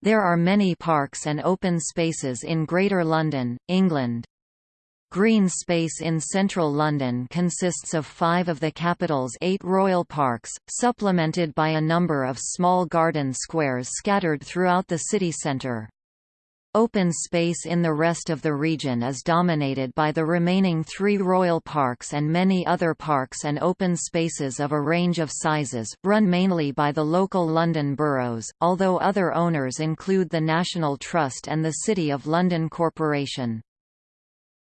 There are many parks and open spaces in Greater London, England. Green space in central London consists of five of the capital's eight royal parks, supplemented by a number of small garden squares scattered throughout the city centre. Open space in the rest of the region is dominated by the remaining three royal parks and many other parks and open spaces of a range of sizes, run mainly by the local London boroughs, although other owners include the National Trust and the City of London Corporation.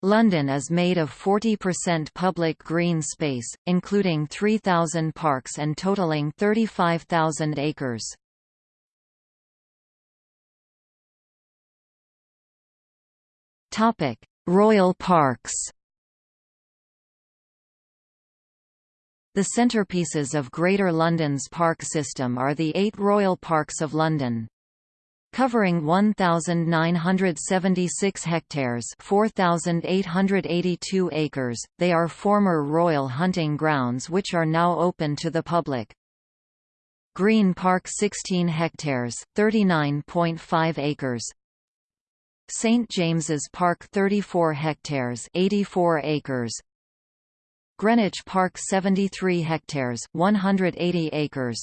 London is made of 40% public green space, including 3,000 parks and totalling 35,000 acres. Topic: Royal Parks. The centerpieces of Greater London's park system are the eight Royal Parks of London covering 1,976 hectares 4,882 acres. They are former royal hunting grounds which are now open to the public. Green Park 16 hectares 39.5 acres St James's Park 34 hectares 84 acres. Greenwich Park 73 hectares 180 acres.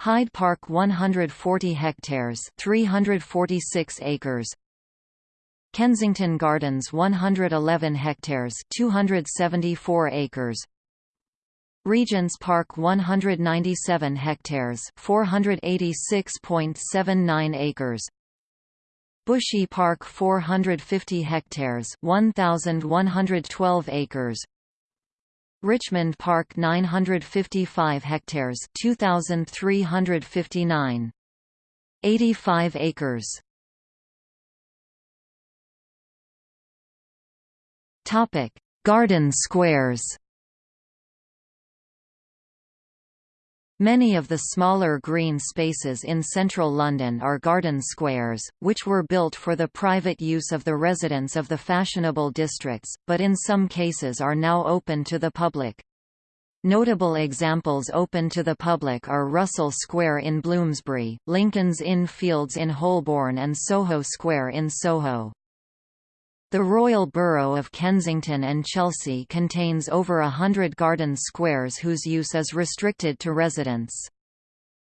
Hyde Park 140 hectares 346 acres. Kensington Gardens 111 hectares 274 acres. Regent's Park 197 hectares 486.79 acres Bushy Park 450 hectares 1112 acres. Richmond Park 955 hectares 2359 85 acres. Topic Garden squares Many of the smaller green spaces in central London are garden squares, which were built for the private use of the residents of the fashionable districts, but in some cases are now open to the public. Notable examples open to the public are Russell Square in Bloomsbury, Lincoln's Inn Fields in Holborn and Soho Square in Soho. The Royal Borough of Kensington and Chelsea contains over a hundred garden squares whose use is restricted to residents.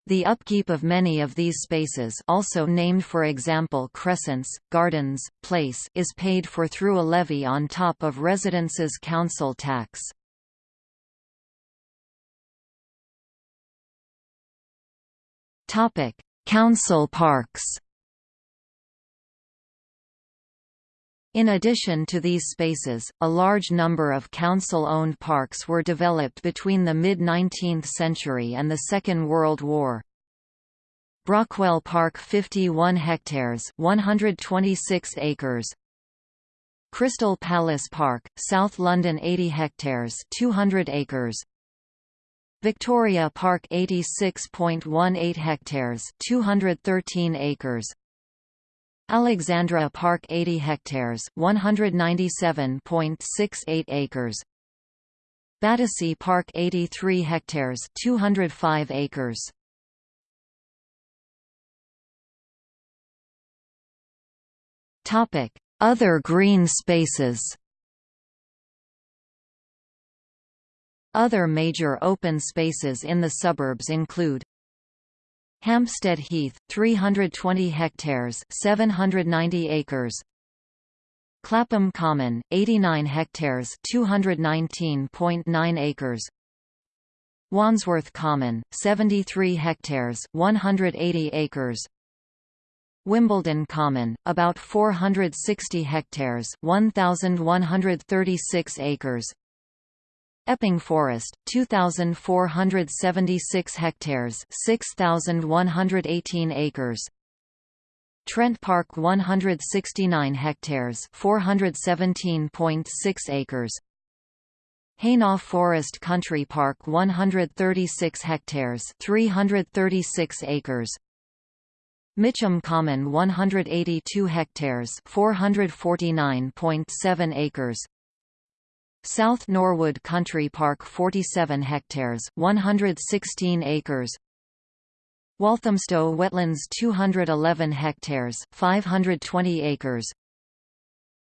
The upkeep of many of these spaces also named for example Crescents, Gardens, Place is paid for through a levy on top of residents' council tax. Council parks In addition to these spaces, a large number of council-owned parks were developed between the mid-19th century and the Second World War. Brockwell Park 51 hectares 126 acres. Crystal Palace Park, South London 80 hectares 200 acres. Victoria Park 86.18 hectares 213 acres Alexandra Park 80 hectares 197.68 acres. Battersea Park 83 hectares 205 acres. Topic Other green spaces. Other major open spaces in the suburbs include Hampstead Heath, 320 hectares 790 acres. Clapham Common, 89 hectares 219.9 acres. Wandsworth Common, 73 hectares 180 acres. Wimbledon Common, about 460 hectares 1,136 acres Epping Forest, 2,476 hectares 6,118 acres. Trent Park 169 hectares 417.6 acres. Hainault Forest Country Park 136 hectares 336 acres. Mitcham Common 182 hectares 449.7 acres South Norwood Country Park 47 hectares 116 acres. Walthamstow Wetlands 211 hectares 520 acres.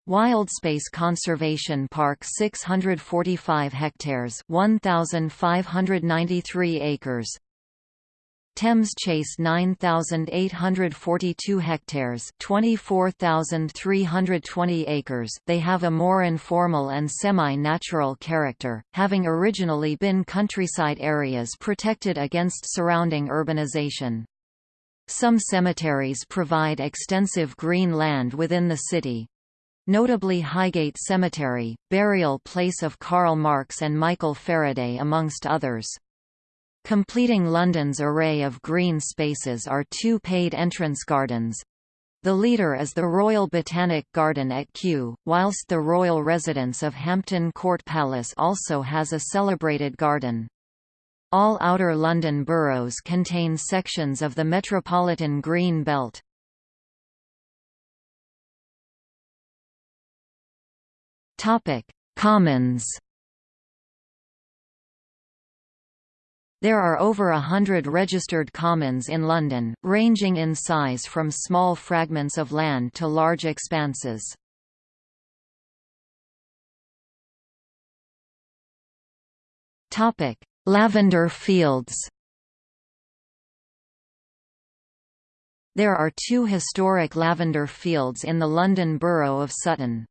Wildspace Conservation Park 645 hectares 1593 acres Thames Chase 9,842 hectares 24,320 acres they have a more informal and semi-natural character, having originally been countryside areas protected against surrounding urbanization. Some cemeteries provide extensive green land within the city. Notably Highgate Cemetery, burial place of Karl Marx and Michael Faraday amongst others. Completing London's array of green spaces are two paid entrance gardens. The leader is the Royal Botanic Garden at Kew, whilst the royal residence of Hampton Court Palace also has a celebrated garden. All Outer London boroughs contain sections of the Metropolitan Green Belt. Commons There are over a hundred registered commons in London, ranging in size from small fragments of land to large expanses. Lavender fields There are two historic lavender fields in the London Borough of Sutton.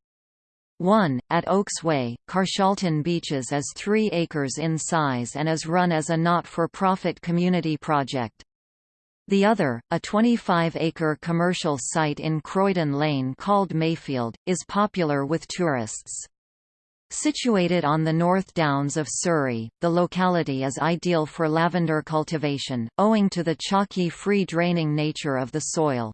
1, at Oaks Way, Carshalton Beeches is 3 acres in size and is run as a not-for-profit community project. The other, a 25-acre commercial site in Croydon Lane called Mayfield, is popular with tourists. Situated on the North Downs of Surrey, the locality is ideal for lavender cultivation, owing to the chalky free draining nature of the soil.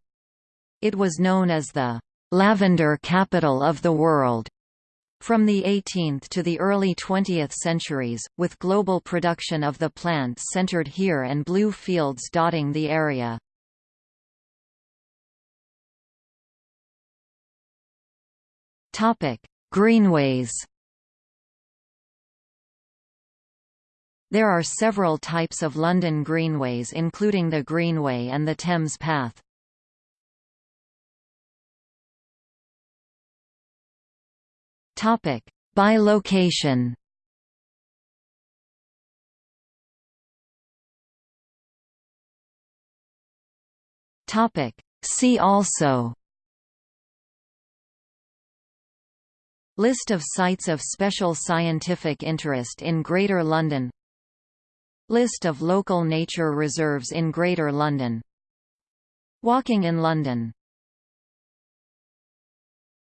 It was known as the lavender capital of the world from the 18th to the early 20th centuries, with global production of the plant centered here and blue fields dotting the area. Greenways There are several types of London greenways including the Greenway and the Thames Path. Topic: By location. Topic: See also. List of sites of special scientific interest in Greater London. List of local nature reserves in Greater London. Walking in London